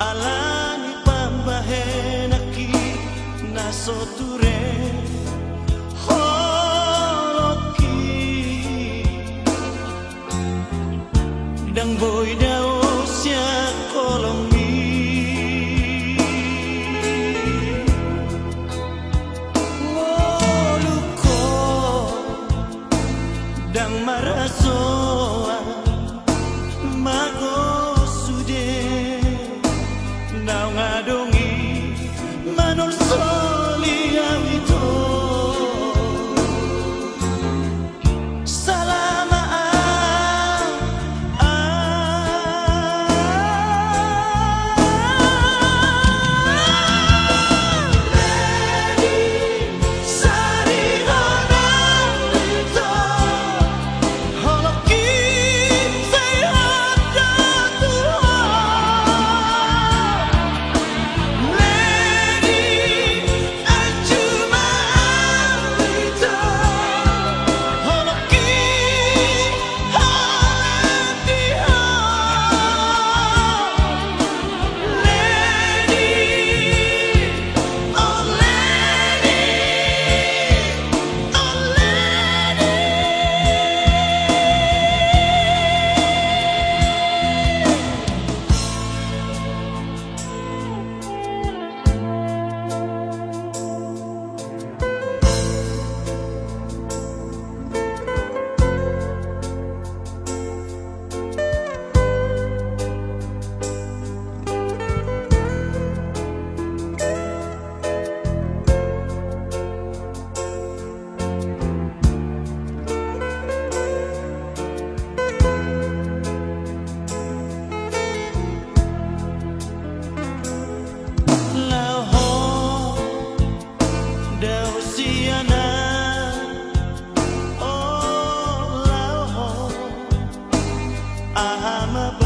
Alani pambahenaki naso turen I'm a